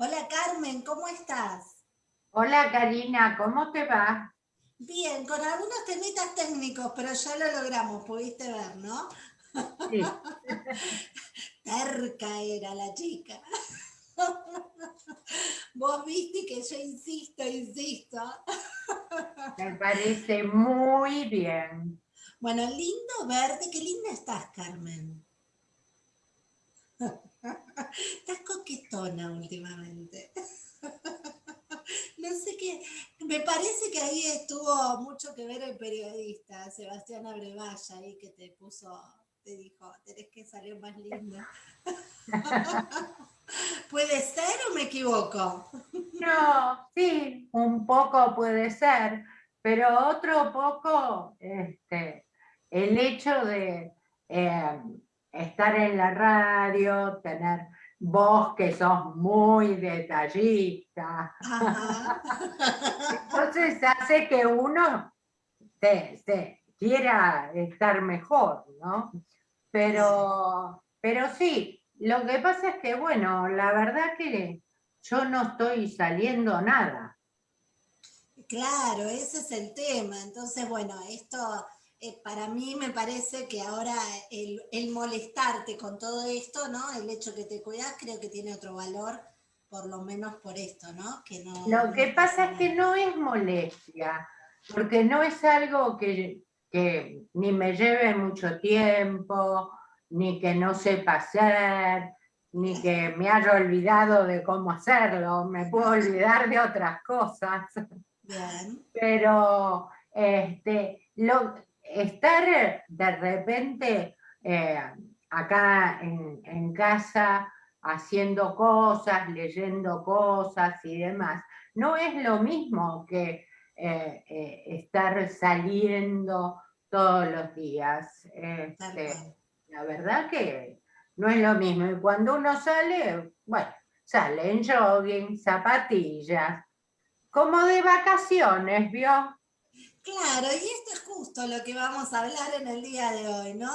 Hola Carmen, ¿cómo estás? Hola Karina, ¿cómo te va? Bien, con algunos temitas técnicos, pero ya lo logramos, pudiste ver, ¿no? Sí. Terca era la chica. Vos viste que yo insisto, insisto. Me parece muy bien. Bueno, lindo verte, qué linda estás, Carmen. Estás coquetona últimamente. No sé qué, me parece que ahí estuvo mucho que ver el periodista, Sebastián Abrevaya, ahí que te puso, te dijo, tenés que salir más linda. ¿Puede ser o me equivoco? No, sí, un poco puede ser, pero otro poco, este, el hecho de eh, estar en la radio, tener vos que sos muy detallista. Entonces hace que uno se, quiera estar mejor, ¿no? Pero, pero sí, lo que pasa es que, bueno, la verdad que yo no estoy saliendo nada. Claro, ese es el tema. Entonces, bueno, esto eh, para mí me parece que ahora el, molestarte con todo esto, ¿no? El hecho que te cuidas creo que tiene otro valor, por lo menos por esto, ¿no? Que lo que pasa es que no es molestia, porque no es algo que, que ni me lleve mucho tiempo, ni que no sepa hacer, ni que me haya olvidado de cómo hacerlo, me puedo olvidar de otras cosas. Bien. Pero este, lo, estar de repente eh, acá en, casa haciendo cosas, leyendo cosas y demás, no es lo mismo que eh, eh, estar saliendo todos los días. Este, la verdad que no es lo mismo. Y cuando uno sale, bueno, sale en jogging, zapatillas, como de vacaciones, ¿vio? Claro, y esto es justo lo que vamos a hablar en el día de hoy, ¿no?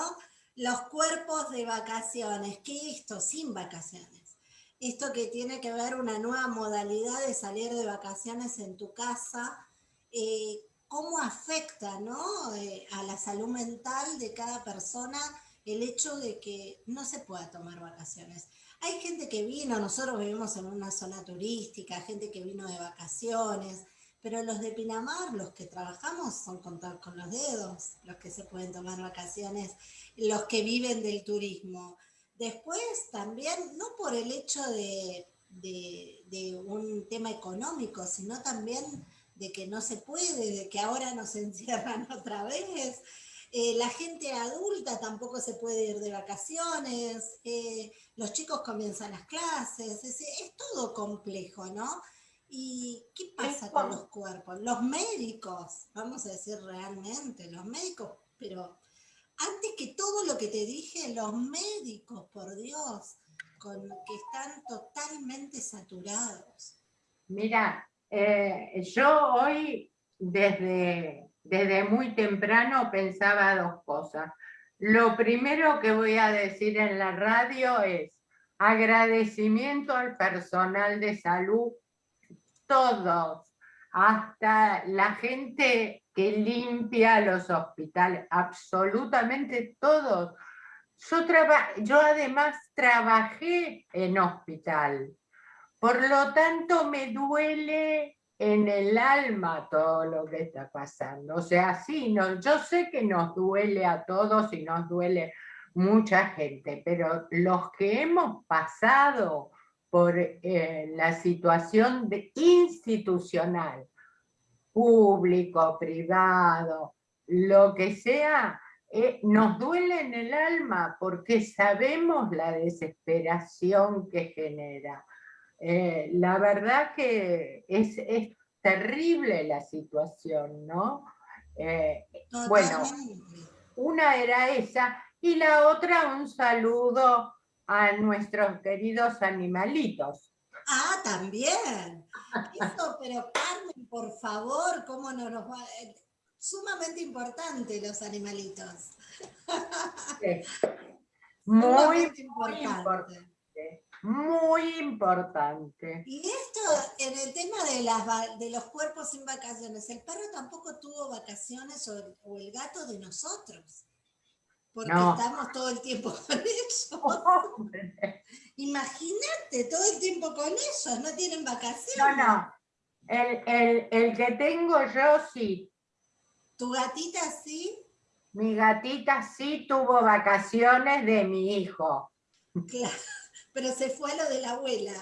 Los cuerpos de vacaciones. ¿Qué es esto sin vacaciones? Esto que tiene que ver una nueva modalidad de salir de vacaciones en tu casa, eh, cómo afecta ¿no? Eh, a la salud mental de cada persona el hecho de que no se pueda tomar vacaciones. Hay gente que vino, nosotros vivimos en una zona turística, gente que vino de vacaciones, pero los de Pinamar, los que trabajamos, son contados con los dedos, los que se pueden tomar vacaciones, los que viven del turismo. Después también, no por el hecho de, un tema económico, sino también de que no se puede, de que ahora nos encierran otra vez. Eh, la gente adulta tampoco se puede ir de vacaciones, eh, los chicos comienzan las clases, es, es todo complejo, ¿no? ¿Y qué pasa con los cuerpos? Los médicos, vamos a decir realmente, los médicos, pero antes que todo lo que te dije, los médicos, por Dios, con, que están totalmente saturados. Mira, eh, yo hoy desde, desde muy temprano pensaba dos cosas. Lo primero que voy a decir en la radio es agradecimiento al personal de salud todos, hasta la gente que limpia los hospitales, absolutamente todos. Yo, yo además trabajé en hospital, por lo tanto me duele en el alma todo lo que está pasando. O sea, sí, no, yo sé que nos duele a todos y nos duele mucha gente, pero los que hemos pasado por eh, la situación de institucional, público, privado, lo que sea, eh, nos duele en el alma porque sabemos la desesperación que genera. Eh, la verdad que es, es, terrible la situación, ¿no? bueno, una era esa y la otra un saludo a nuestros queridos animalitos. Ah, también. Eso, pero Carmen, por favor, ¿cómo no nos va? Eh, sumamente importante los animalitos. Muy, importante. muy importante. Y esto, en el tema de, las, de los cuerpos sin vacaciones, el perro tampoco tuvo vacaciones o, el gato de nosotros. Porque estamos todo el tiempo con ellos. Imagínate, todo el tiempo con ellos, no tienen vacaciones. No, no. El, el que tengo yo sí. ¿Tu gatita sí? Mi gatita sí tuvo vacaciones de mi hijo. Claro, pero se fue a lo de la abuela.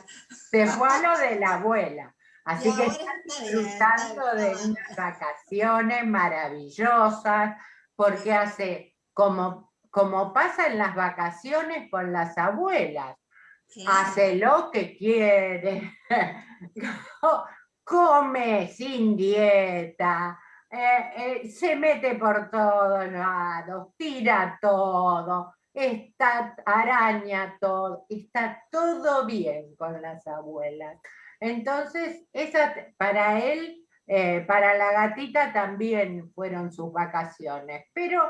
Se fue a lo de la abuela. Así que disfrutando de unas vacaciones maravillosas, porque hace como, como pasa en las vacaciones con las abuelas. Hace lo que quiere, come sin dieta, eh, eh, se mete por todos lados, tira todo, está, araña todo, está todo bien con las abuelas. Entonces, esa, para él, eh, para la gatita también fueron sus vacaciones, pero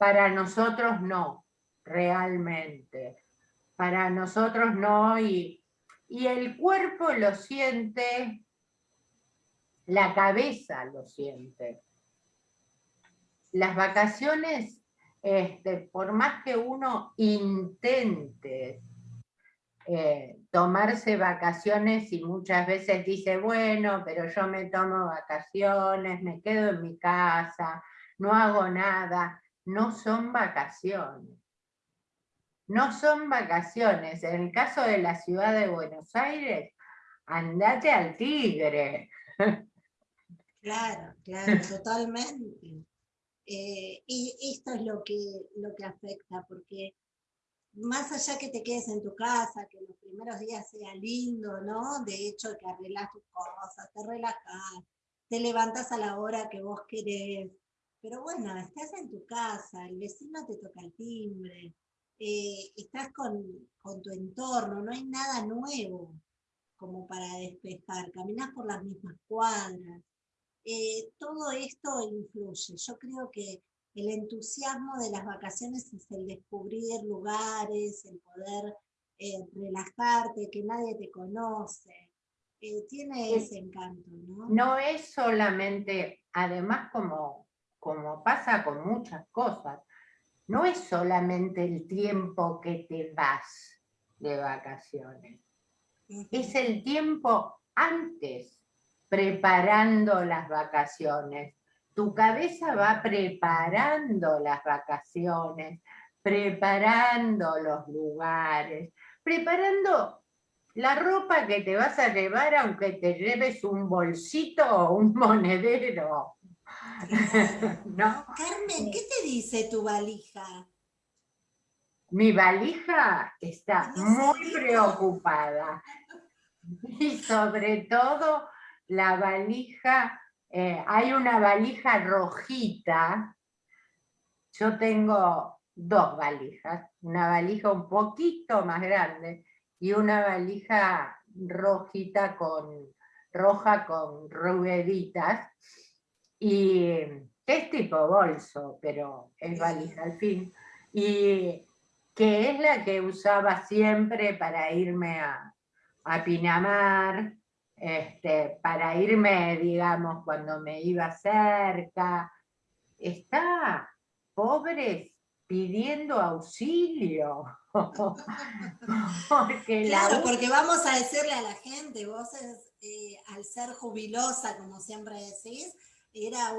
para nosotros no, realmente. Para nosotros no, y, y el cuerpo lo siente la cabeza lo siente. Las vacaciones, este, por más que uno intente eh, tomarse vacaciones y muchas veces dice, bueno, pero yo me tomo vacaciones, me quedo en mi casa, no hago nada, no son vacaciones. No son vacaciones. En el caso de la ciudad de Buenos Aires, andate al tigre. Claro, claro, totalmente. Eh, y esto es lo que, lo que afecta, porque más allá que te quedes en tu casa, que los primeros días sea lindo, ¿no? De hecho, que arreglas tus cosas, te relajas, te levantas a la hora que vos querés. Pero bueno, estás en tu casa, el vecino te toca el timbre, eh, estás con, con tu entorno, no hay nada nuevo como para despejar, caminas por las mismas cuadras. Eh, todo esto influye. Yo creo que el entusiasmo de las vacaciones es el descubrir lugares, el poder eh, relajarte, que nadie te conoce. Eh, tiene ese encanto, ¿no? No es solamente, además como, como pasa con muchas cosas, no es solamente el tiempo que te vas de vacaciones, es el tiempo antes preparando las vacaciones. Tu cabeza va preparando las vacaciones, preparando los lugares, preparando la ropa que te vas a llevar aunque te lleves un bolsito o un monedero. Carmen, ¿qué te dice tu valija? Mi valija está muy preocupada. Y sobre todo la valija, eh, hay una valija rojita, yo tengo dos valijas, una valija un poquito más grande y una valija rojita con, roja con rueditas, y es tipo bolso, pero es valija al fin, y que es la que usaba siempre para irme a, a Pinamar, este, para irme, digamos, cuando me iba cerca. Está, pobres, pidiendo auxilio. porque claro, porque vamos a decirle a la gente, vos eh, al ser jubilosa, como siempre decís, era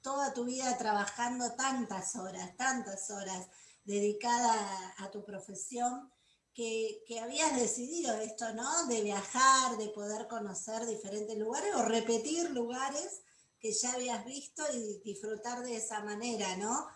toda tu vida trabajando tantas horas, tantas horas dedicada a tu profesión, que, habías decidido esto, ¿no? De viajar, de poder conocer diferentes lugares o repetir lugares que ya habías visto y disfrutar de esa manera, ¿no?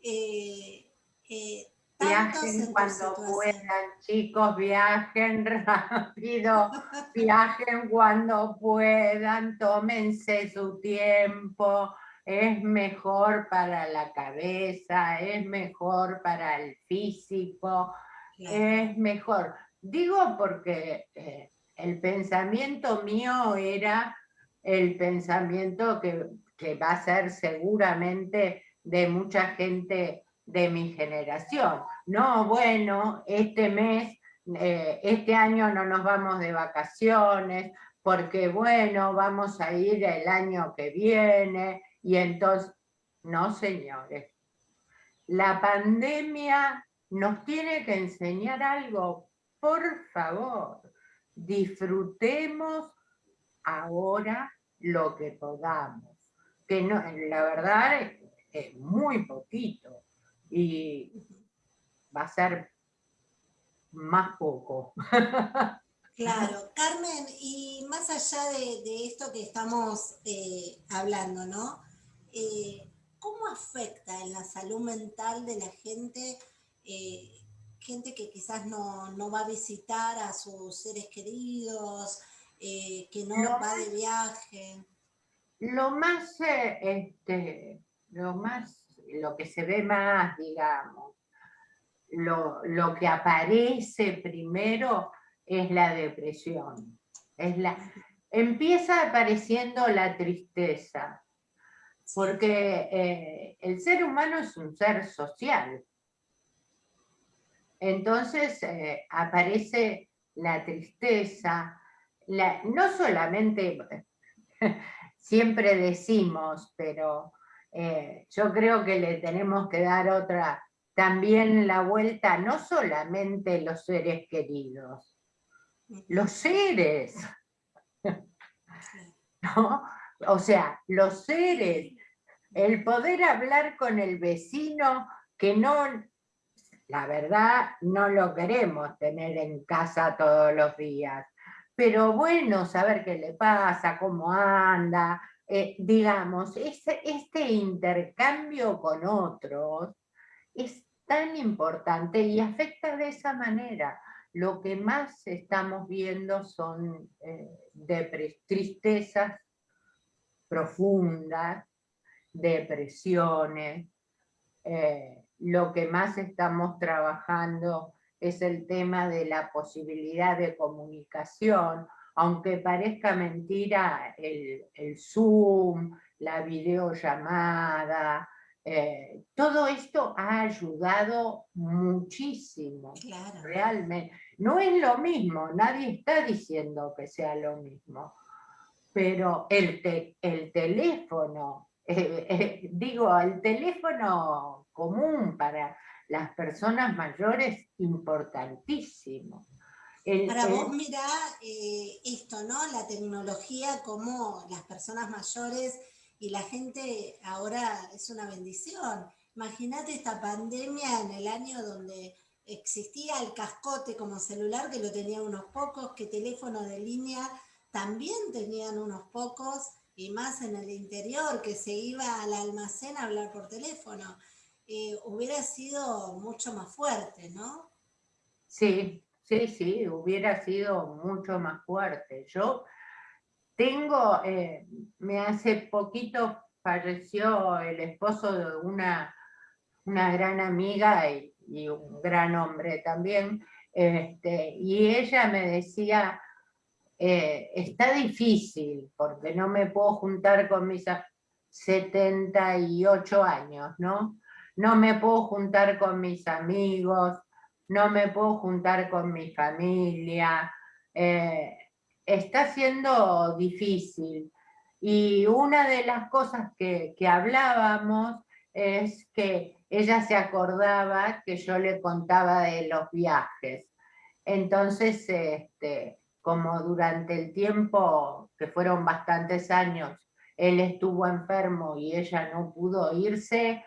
Eh, eh, viajen cuando puedan, chicos, viajen rápido, viajen cuando puedan, tómense su tiempo, es mejor para la cabeza, es mejor para el físico, es mejor. Digo porque eh, el pensamiento mío era el pensamiento que, va a ser seguramente de mucha gente de mi generación. No, bueno, este mes eh, este año no nos vamos de vacaciones, porque bueno, vamos a ir el año que viene, y entonces, no señores, la pandemia nos tiene que enseñar algo, por favor, disfrutemos ahora lo que podamos, que no, la verdad es, es muy poquito, y va a ser más poco. Claro, Carmen, y más allá de, esto que estamos eh, hablando, ¿no? Eh, ¿Cómo afecta en la salud mental de la gente, eh, gente que quizás no, va a visitar a sus seres queridos, que no va de viaje? Lo más, este, lo más, lo que se ve más, digamos, lo, lo que aparece primero es la depresión. Es la, empieza apareciendo la tristeza, porque eh, el ser humano es un ser social. Entonces eh, aparece la tristeza, la, no solamente, siempre decimos, pero eh, yo creo que le tenemos que dar otra, también la vuelta, no solamente los seres queridos, los seres. ¿No? O sea, los seres, el poder hablar con el vecino que no, la verdad, no lo queremos tener en casa todos los días, pero bueno, saber qué le pasa, cómo anda, eh, digamos, este, este intercambio con otros es tan importante y afecta de esa manera lo que más estamos viendo son eh, tristezas profundas, depresiones. Eh, lo que más estamos trabajando es el tema de la posibilidad de comunicación, aunque parezca mentira, el, el Zoom, la videollamada, eh, todo esto ha ayudado muchísimo, realmente. No es lo mismo, nadie está diciendo que sea lo mismo, pero el, el teléfono, eh, eh, digo, el teléfono común para las personas mayores, importantísimo. Para vos mirá esto, ¿no? La tecnología, como las personas mayores y la gente ahora es una bendición. Imagínate esta pandemia en el año donde existía el cascote como celular, que lo tenían unos pocos, que teléfono de línea también tenían unos pocos, y más en el interior, que se iba al almacén a hablar por teléfono. Eh, hubiera sido mucho más fuerte, ¿no? Sí, sí, sí, hubiera sido mucho más fuerte. Yo tengo, eh, me hace poquito falleció el esposo de una, una gran amiga y, un gran hombre también, este, y ella me decía, eh, está difícil porque no me puedo juntar con mis 78 años, ¿no? No me puedo juntar con mis amigos, no me puedo juntar con mi familia, eh, está siendo difícil. Y una de las cosas que, hablábamos es que ella se acordaba que yo le contaba de los viajes. Entonces, este, como durante el tiempo, que fueron bastantes años, él estuvo enfermo y ella no pudo irse,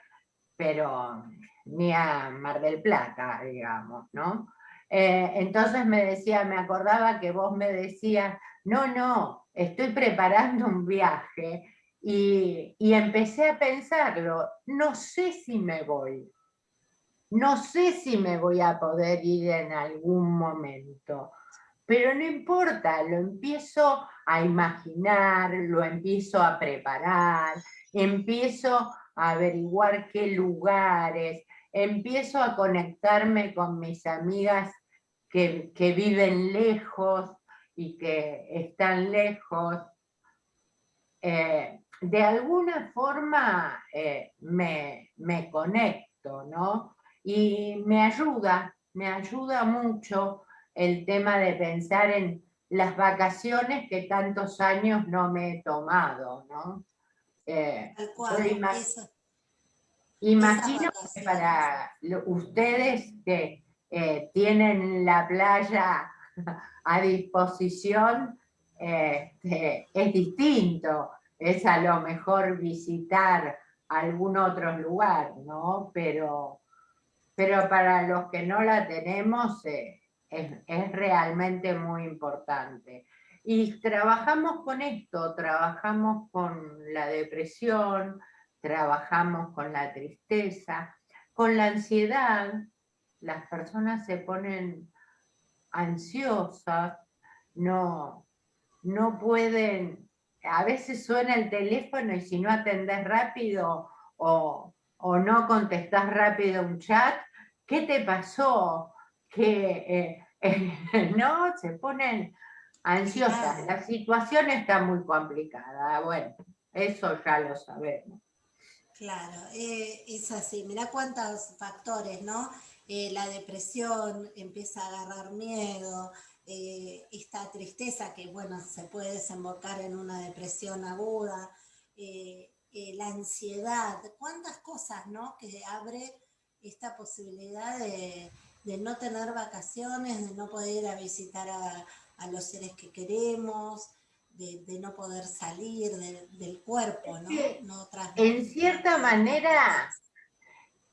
pero ni a Mar del Plata, digamos, ¿no? Eh, entonces me decía, me acordaba que vos me decías, no, no, estoy preparando un viaje y, y empecé a pensarlo, no sé si me voy, no sé si me voy a poder ir en algún momento, pero no importa, lo empiezo a imaginar, lo empiezo a preparar, empiezo a averiguar qué lugares, empiezo a conectarme con mis amigas que, viven lejos y que están lejos, eh, de alguna forma eh, me, conecto, ¿no? Y me ayuda, me ayuda mucho el tema de pensar en las vacaciones que tantos años no me he tomado, ¿no? Eh, imagino que para ustedes que eh, tienen la playa a disposición, este, es distinto, es a lo mejor visitar algún otro lugar, ¿no? Pero, pero para los que no la tenemos, eh, es, realmente muy importante. Y trabajamos con esto, trabajamos con la depresión, trabajamos con la tristeza, con la ansiedad. Las personas se ponen ansiosas, no, no pueden, a veces suena el teléfono y si no atendés rápido o, o no contestás rápido un chat, ¿qué te pasó? que eh, no se ponen ansiosas. La situación está muy complicada. Bueno, eso ya lo sabemos. Claro, eh, es así. Mira cuántos factores, ¿no? Eh, la depresión empieza a agarrar miedo, esta tristeza que, bueno, se puede desembocar en una depresión aguda, la ansiedad, cuántas cosas, ¿no? Que abre esta posibilidad de, de no tener vacaciones, de no poder ir a visitar a, los seres que queremos, de, no poder salir del cuerpo, ¿no? en cierta manera,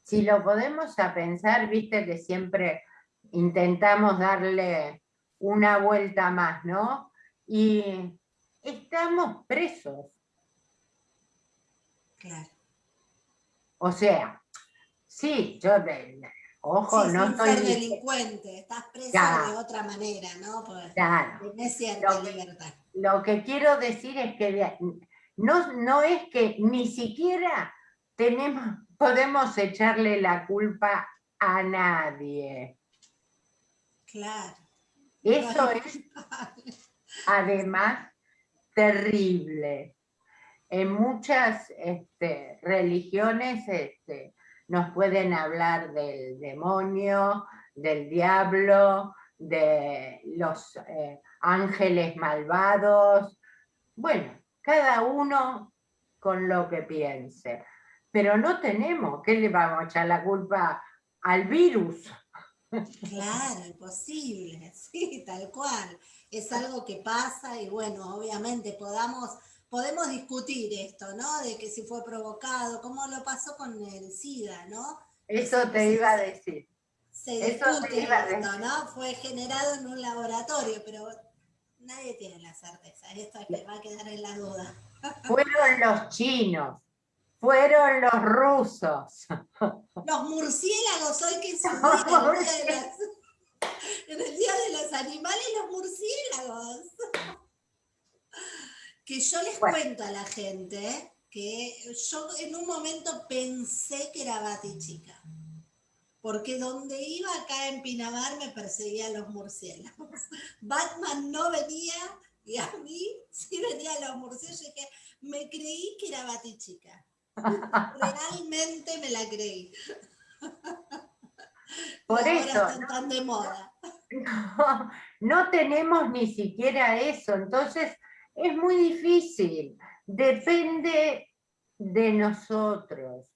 si lo podemos a pensar, viste que siempre intentamos darle una vuelta más, ¿no? Y estamos presos. Claro. O sea, sí, yo Ojo, no sin ser delincuente, estás presa de otra manera, ¿no? claro. lo que, libertad. Lo que quiero decir es que no, no es que ni siquiera tenemos, podemos echarle la culpa a nadie. Claro. Eso es, además, terrible. En muchas este, religiones este, nos pueden hablar del demonio, del diablo, de los eh, ángeles malvados. Bueno, cada uno con lo que piense. Pero no tenemos, ¿qué le vamos a echar la culpa al virus? Claro, imposible, sí, tal cual. Es algo que pasa y bueno, obviamente podamos podemos discutir esto, ¿no? De que si fue provocado, cómo lo pasó con el SIDA, ¿no? Eso te iba a decir. Se discute esto, ¿no? Fue generado en un laboratorio, pero nadie tiene la certeza. Esto es que va a quedar en la duda. Fueron los chinos, fueron los rusos. Los murciélagos, hoy que es en el día de los animales, los murciélagos que yo les cuento a la gente que yo en un momento pensé que era Batichica, porque donde iba acá en Pinamar me perseguían los murciélagos. Batman no venía y a mí sí venían los murciélagos. y que me creí que era Batichica. Realmente me la creí. Por eso. tan de moda. no tenemos ni siquiera eso. Entonces, es muy difícil, depende de nosotros.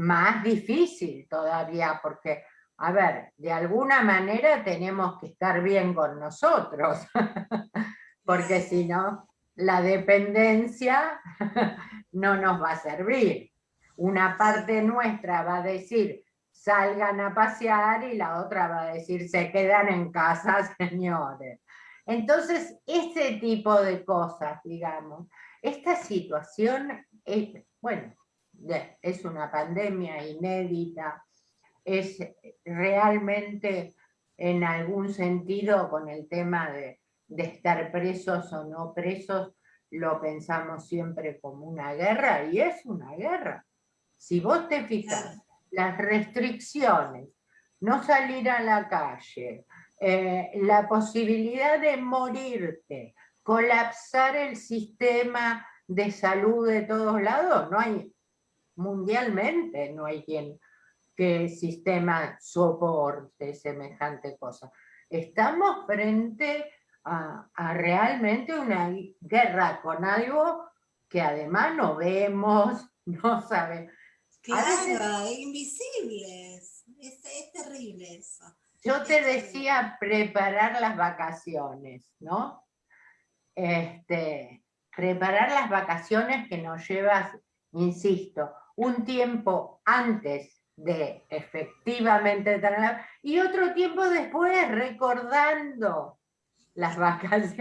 Más difícil todavía, porque, a ver, de alguna manera tenemos que estar bien con nosotros, porque si no, la dependencia no nos va a servir. Una parte nuestra va a decir, salgan a pasear, y la otra va a decir, se quedan en casa, señores. Entonces, ese tipo de cosas, digamos, esta situación, es, bueno, es una pandemia inédita, es realmente en algún sentido con el tema de, estar presos o no presos, lo pensamos siempre como una guerra, y es una guerra. Si vos te fijas, las restricciones, no salir a la calle, eh, la posibilidad de morirte, colapsar el sistema de salud de todos lados, no hay, mundialmente no hay quien qué sistema soporte semejante cosa. Estamos frente a, realmente una guerra con algo que además no vemos, no sabemos. Claro, invisibles. Es, es terrible eso. Yo te decía preparar las vacaciones, ¿no? Este, preparar las vacaciones que nos llevas, insisto, un tiempo antes de efectivamente tener, y otro tiempo después recordando las vacaciones.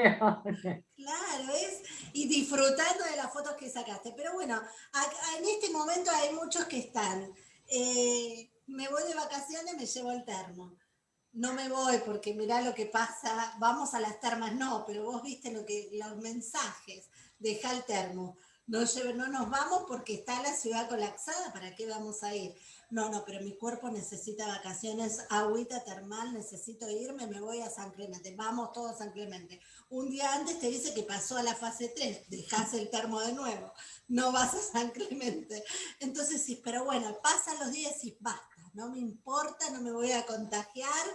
Claro, es, y disfrutando de las fotos que sacaste. Pero bueno, en este momento hay muchos que están, eh, me voy de vacaciones, me llevo el termo. No me voy porque mirá lo que pasa, vamos a las termas, no, pero vos viste lo que, los mensajes, deja el termo. No, no nos vamos porque está la ciudad colapsada, ¿para qué vamos a ir? No, no, pero mi cuerpo necesita vacaciones, agüita termal, necesito irme, me voy a San Clemente. Vamos todos a San Clemente. Un día antes te dice que pasó a la fase 3, dejas el termo de nuevo, no vas a San Clemente. Entonces sí, pero bueno, pasan los días y basta, no me importa, no me voy a contagiar,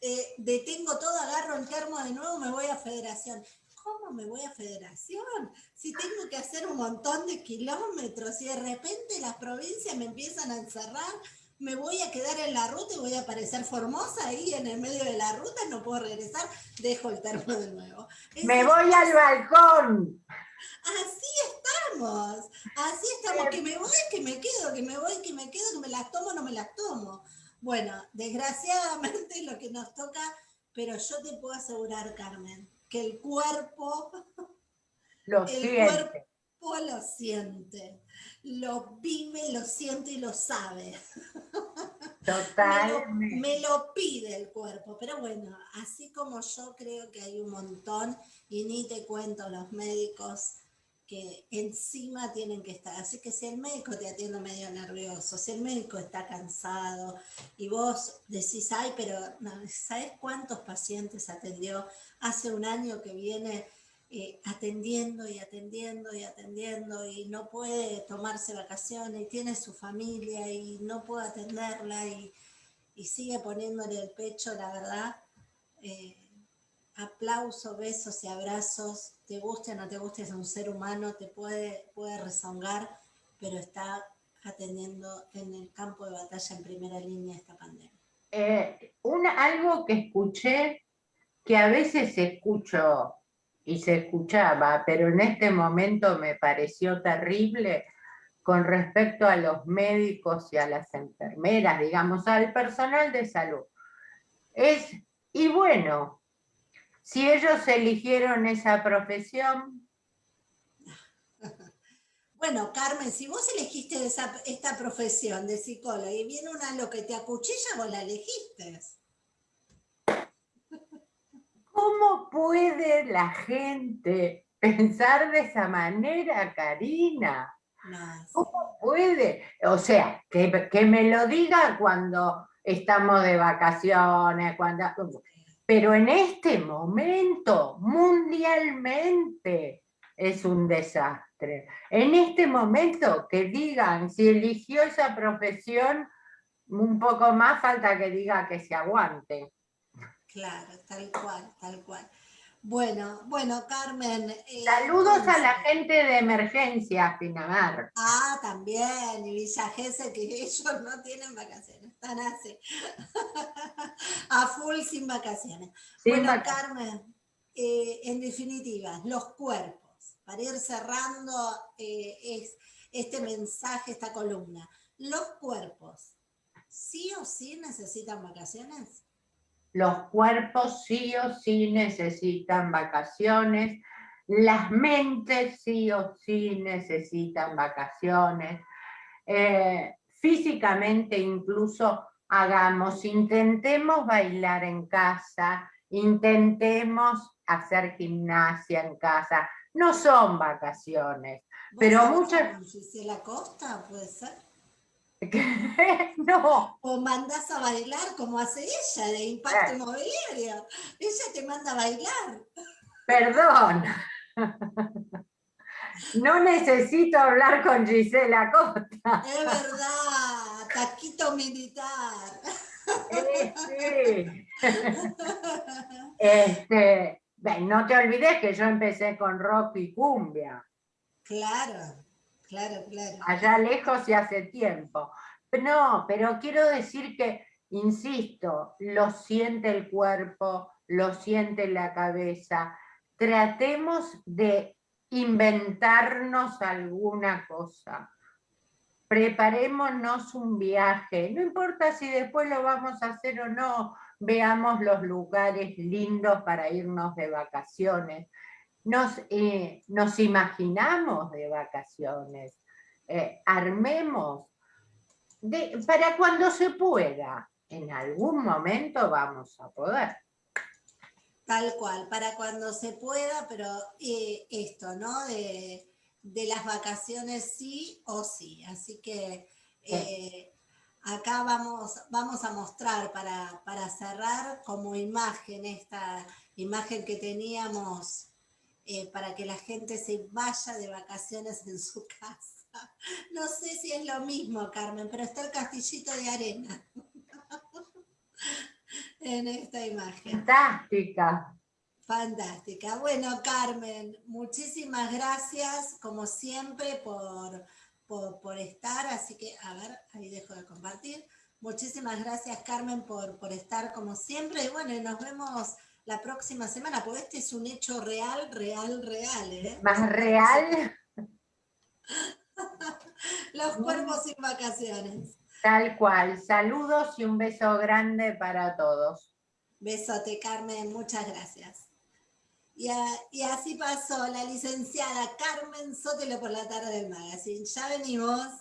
eh, detengo todo, agarro el termo de nuevo, me voy a Federación. ¿Cómo me voy a federación? Si tengo que hacer un montón de kilómetros y de repente las provincias me empiezan a encerrar, me voy a quedar en la ruta y voy a aparecer Formosa ahí en el medio de la ruta, no puedo regresar, dejo el termo de nuevo. me voy al balcón. Así estamos, así estamos, que me voy, que me quedo, que me voy, que me quedo, que me las tomo, no me las tomo. Bueno, desgraciadamente lo que nos toca, pero yo te puedo asegurar, Carmen, que el cuerpo lo el cuerpo lo siente, lo vive, lo siente y lo sabe. Total. me, lo, pide el cuerpo, pero bueno, así como yo creo que hay un montón, y ni te cuento los médicos que encima tienen que estar. Así que si el médico te atiende medio nervioso, si el médico está cansado y vos decís, ay, pero ¿sabes cuántos pacientes atendió hace un año que viene eh, atendiendo y atendiendo y atendiendo y no puede tomarse vacaciones y tiene su familia y no puede atenderla y, sigue poniéndole el pecho, la verdad, eh, aplauso, besos y abrazos, te guste o no te guste, es un ser humano, te puede, puede rezongar, pero está atendiendo en el campo de batalla en primera línea esta pandemia. Eh, una, algo que escuché que a veces escucho y se escuchaba, pero en este momento me pareció terrible con respecto a los médicos y a las enfermeras, digamos, al personal de salud. Es, y bueno, si ellos eligieron esa profesión... Bueno, Carmen, si vos elegiste esta profesión de psicóloga y viene una lo que te acuchilla, vos la elegiste. ¿Cómo puede la gente pensar de esa manera, Karina? ¿Cómo puede? O sea, que, que, me lo diga cuando estamos de vacaciones, cuando, pero en este momento, mundialmente, es un desastre. En este momento, que digan si eligió esa profesión, un poco más falta que diga que se aguante. Claro, tal cual, tal cual. Bueno, bueno, Carmen. Eh, Saludos a la gente de emergencia, Pinamar. Ah, también, y Villa Gesell, que ellos no tienen vacaciones, están así. a full sin vacaciones. bueno, Carmen, eh, en definitiva, los cuerpos, para ir cerrando eh, es, este mensaje, esta columna. Los cuerpos, ¿sí o sí necesitan vacaciones? Los cuerpos sí o sí necesitan vacaciones, las mentes sí o sí necesitan vacaciones. Eh, físicamente incluso hagamos, intentemos bailar en casa, intentemos hacer gimnasia en casa. No son vacaciones, pero muchas... la Costa puede ser? no. O mandas a bailar como hace ella de impacto inmobiliario. Ella te manda a bailar. Perdón. No necesito hablar con Gisela Costa. Es verdad, saquito militar. Sí. Este, no te olvides que yo empecé con rock y cumbia. Claro, Allá lejos y hace tiempo. No, pero quiero decir que, insisto, lo siente el cuerpo, lo siente la cabeza. Tratemos de inventarnos alguna cosa. Preparémonos un viaje, no importa si después lo vamos a hacer o no, veamos los lugares lindos para irnos de vacaciones. Nos, eh, nos imaginamos de vacaciones, eh, armemos para cuando se pueda. En algún momento vamos a poder. Tal cual, para cuando se pueda, pero eh, esto, ¿no? De, las vacaciones sí o sí. Así que acá vamos, vamos a mostrar para, para, cerrar como imagen esta imagen que teníamos eh, para que la gente se vaya de vacaciones en su casa. No sé si es lo mismo, Carmen, pero está el castillito de arena. en esta imagen. Fantástica. Fantástica. Bueno, Carmen, muchísimas gracias, como siempre, por, por, estar. Así que, a ver, ahí dejo de compartir. Muchísimas gracias, Carmen, por, por estar como siempre. Y bueno, nos vemos la próxima semana, porque este es un hecho real, real, real. ¿eh? Más real. Los cuerpos sin vacaciones. Tal cual. Saludos y un beso grande para todos. Besote, Carmen. Muchas gracias. Y, y así pasó la licenciada Carmen Sotelo por la tarde del magazine. Ya venimos.